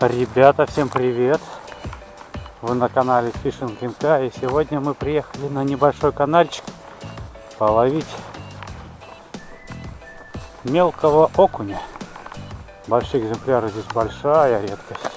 Ребята, всем привет! Вы на канале Fishing МК и сегодня мы приехали на небольшой каналчик половить мелкого окуня. Большие экземпляры здесь большая редкость.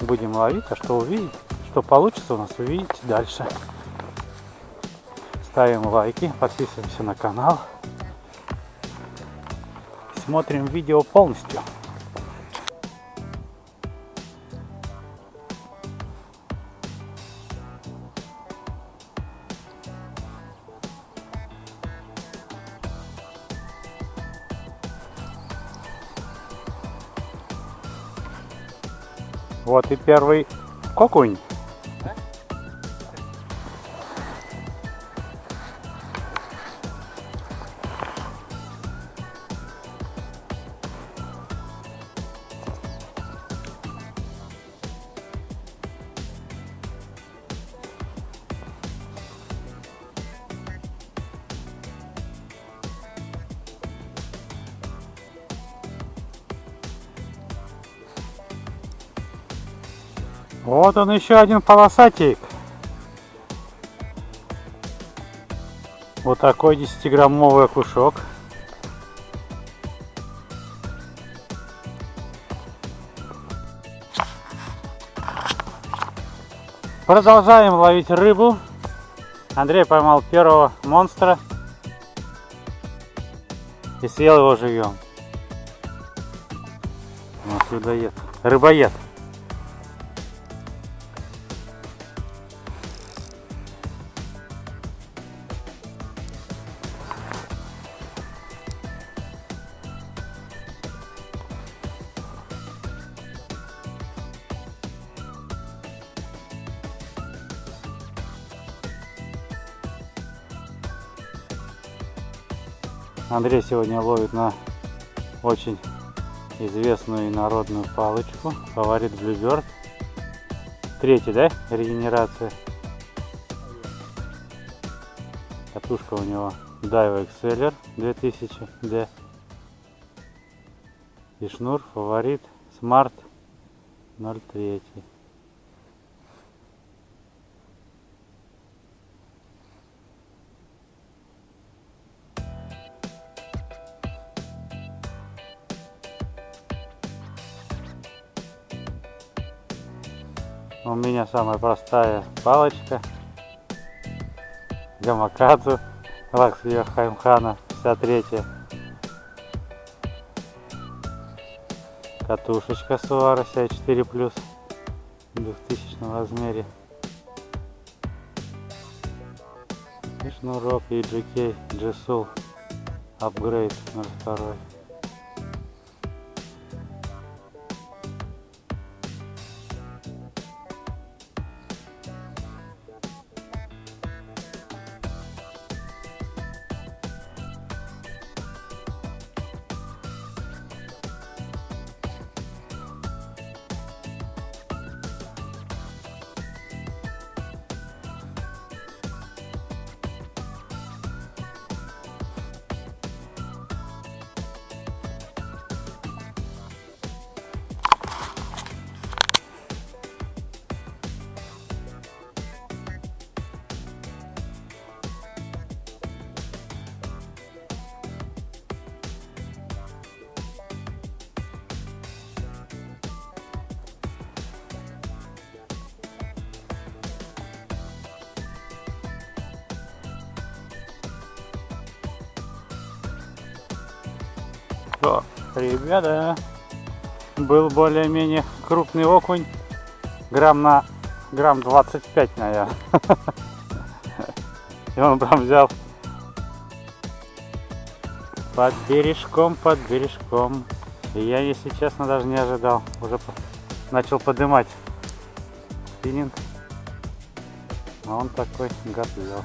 Будем ловить, а что увидеть, что получится у нас, увидите дальше. Ставим лайки, подписываемся на канал. Смотрим видео полностью. Вот и первый окунь. Вот он еще один полосатик. Вот такой 10-граммовый окушок. Продолжаем ловить рыбу. Андрей поймал первого монстра и съел его живьем. Вот людоед. Рыбоед. Андрей сегодня ловит на очень известную и народную палочку. Фаворит Bluebird. Третий, да? Регенерация. Катушка у него Daiwa Exceller 2000D. И шнур фаворит Smart 03. У меня самая простая палочка. Гамакадзу. Лаксвия Хаймхана 53. Катушечка Суара CI 4 плюс в 2000 размере. И шнурок EGK G-Soul Upgrade 02. Что, ребята, был более-менее крупный окунь, грамм на грамм 25, наверное. И он прям взял под бережком, под бережком. И я, если честно, даже не ожидал. Уже начал поднимать спиннинг. А он такой гад взял.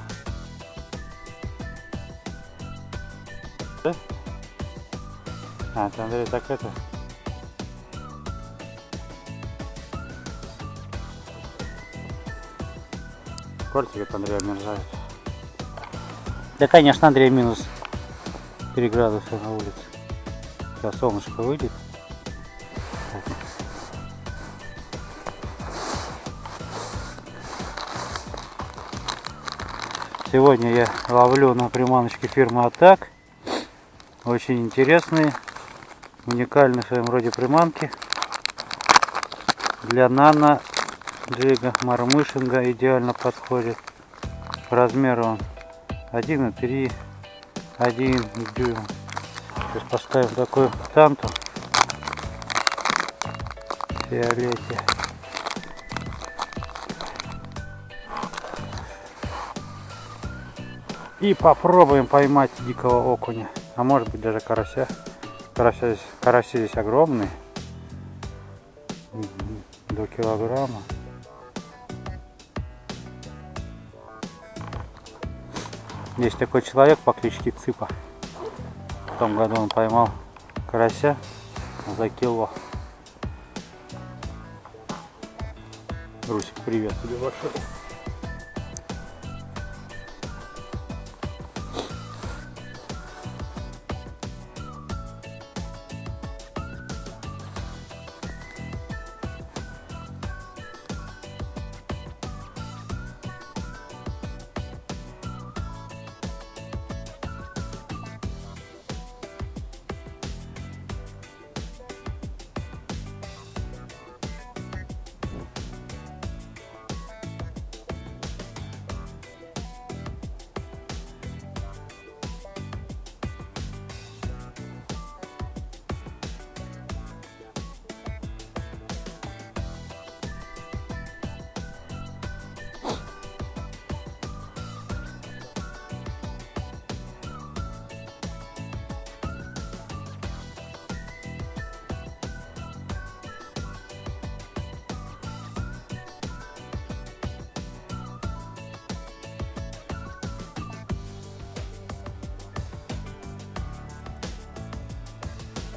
А, это Андрей так это... Кольцик от Андрея мерзает. Да, конечно, Андрей минус 3 градуса на улице. Сейчас солнышко выйдет. Сегодня я ловлю на приманочке фирмы Атак. Очень интересные уникальные в своем роде приманки. Для нано джига мармышинга идеально подходит. По размеру он 1,3, 1 дюйм. Сейчас поставим такую танту в фиолете. И попробуем поймать дикого окуня. А может быть даже карася. Карася здесь, караси здесь огромные. До килограмма. Есть такой человек по кличке Цыпа. В том году он поймал карася за кило. Русик, привет тебе большой.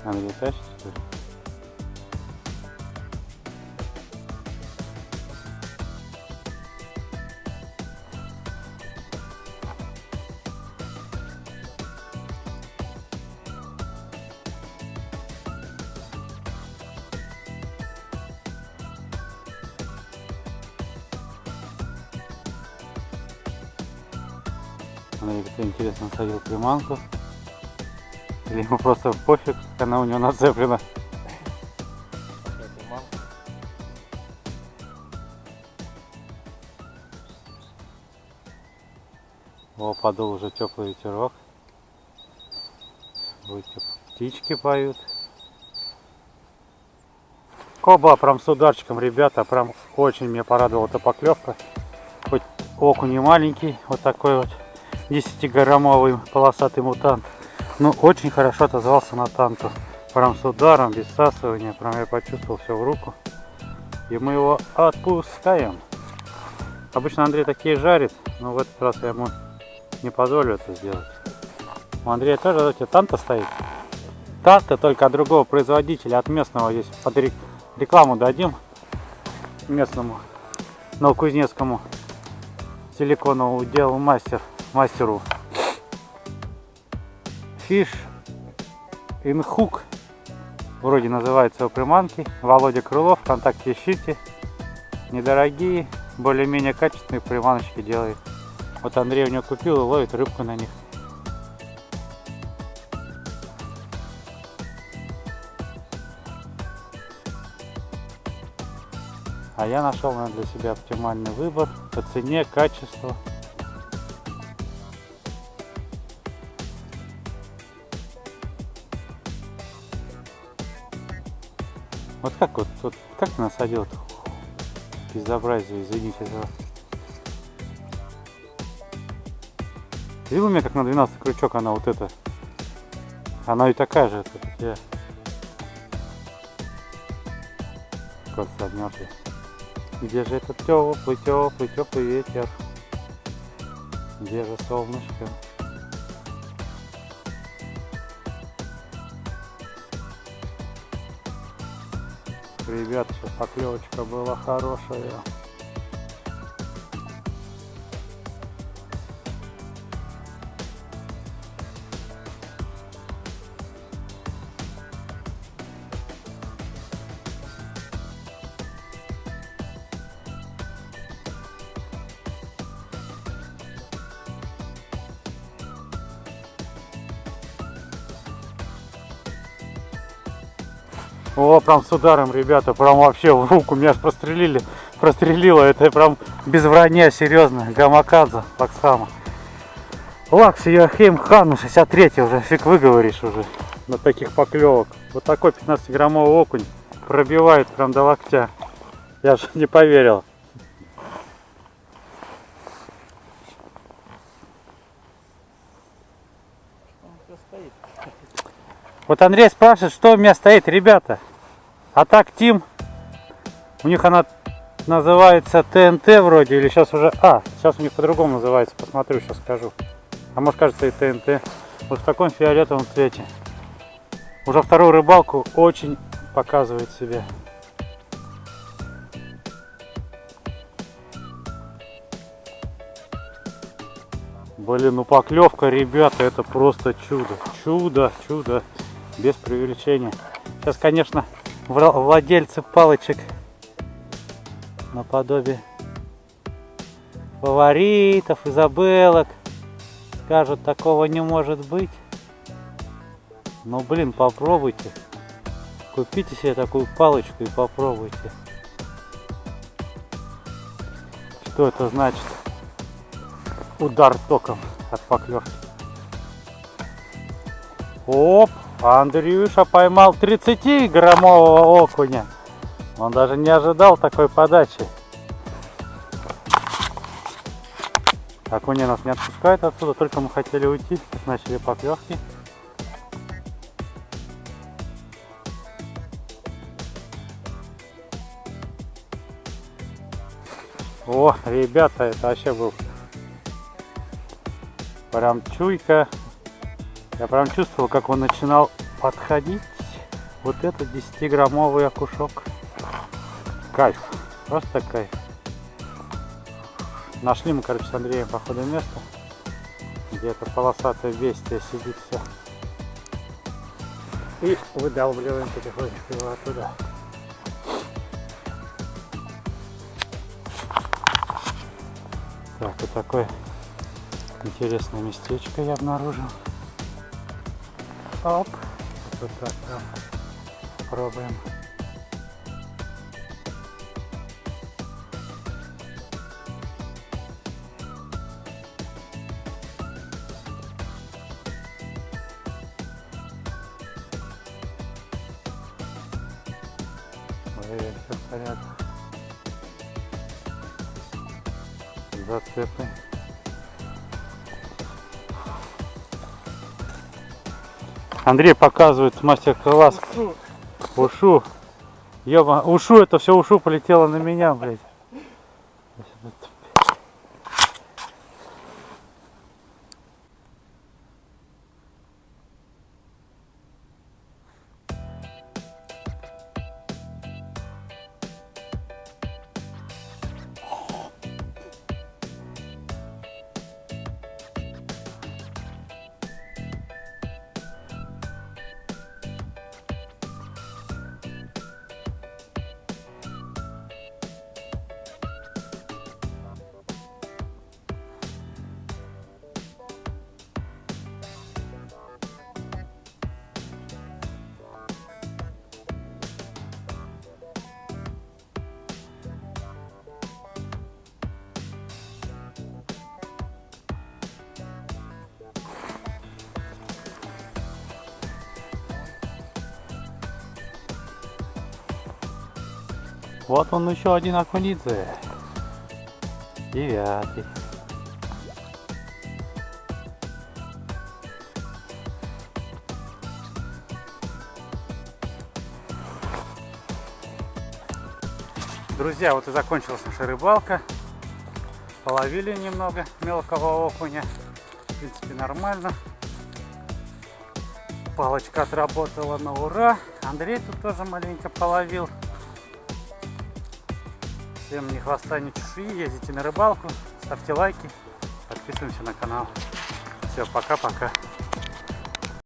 Андрей тащит, что ли? Андрей, кто интересно садил приманку. Или ему просто пофиг, она у него нацеплена. О, подул уже теплый ветерок. Птички поют. Коба, прям с ударчиком, ребята, прям очень меня порадовала эта поклевка. Хоть окунь не маленький, вот такой вот 10-граммовый полосатый мутант. Ну, очень хорошо отозвался на танту. Прям с ударом, без всасывания. Прям я почувствовал все в руку. И мы его отпускаем. Обычно Андрей такие жарит, но в этот раз я ему не позволю это сделать. У Андрея тоже эти танта стоит. Танта только от другого производителя, от местного здесь. Под рекламу дадим местному новокузнецкому силиконовому делу мастер, мастеру. Fish in Hook. Вроде называется у приманки. Володя Крылов, ВКонтакте ищите. Недорогие, более-менее качественные приманочки делает. Вот Андрей у него купил и ловит рыбку на них. А я нашел наверное, для себя оптимальный выбор по цене, качеству. Вот как вот, вот как ты насадил это безобразие, извините за. Видел у меня как на 12 крючок она вот эта. Она и такая же. Это, я... Как согнешься. Где же этот теплый, теплый, теплый ветер? Где же солнышко? Ребят, поклевочка была хорошая. О, прям с ударом, ребята, прям вообще в руку меня аж прострелили, прострелило. Это прям без вранья, серьезно. Гамакадзе, Лаксама. Лакс Йохейм Хану 63 уже, фиг выговоришь уже на таких поклевок. Вот такой 15-граммовый окунь пробивает прям до локтя. Я же не поверил. Вот Андрей спрашивает, что у меня стоит, ребята. А так Тим, у них она называется ТНТ вроде, или сейчас уже... А, сейчас у них по-другому называется, посмотрю, сейчас скажу. А может кажется и ТНТ. Вот в таком фиолетовом цвете. Уже вторую рыбалку очень показывает себя. Блин, ну поклевка, ребята, это просто чудо. Чудо, чудо. Без преувеличения. Сейчас, конечно, владельцы палочек наподобие фаворитов, изабелок скажут, такого не может быть. Но, блин, попробуйте. Купите себе такую палочку и попробуйте. Что это значит? Удар током от поклевки. Оп! Андрюша поймал 30-граммового окуня. Он даже не ожидал такой подачи. Окуни нас не отпускают отсюда, только мы хотели уйти, начали поклевки. О, ребята, это вообще был прям чуйка. Я прям чувствовал, как он начинал подходить. Вот этот 10-граммовый окушок. Кайф, просто кайф. Нашли мы, короче, с Андреем, походу, место, где это полосатое бестия сидит все. И выдалбливаем потихонечку его оттуда. Так, вот такое интересное местечко я обнаружил. Оп. Вот так, да. Пробуем. Проверяем, все в порядке. Зацепы. Андрей показывает мастер-класс. Ушу. Ёба, ушу, это все ушу полетело на меня, блядь. Вот он еще один Акунидзе. Девятый. Друзья, вот и закончилась наша рыбалка. Половили немного мелкого окуня. В принципе, нормально. Палочка отработала на ура. Андрей тут тоже маленько половил. Всем ни хвоста, ни чешуи. Ездите на рыбалку, ставьте лайки, подписываемся на канал. Все, пока-пока.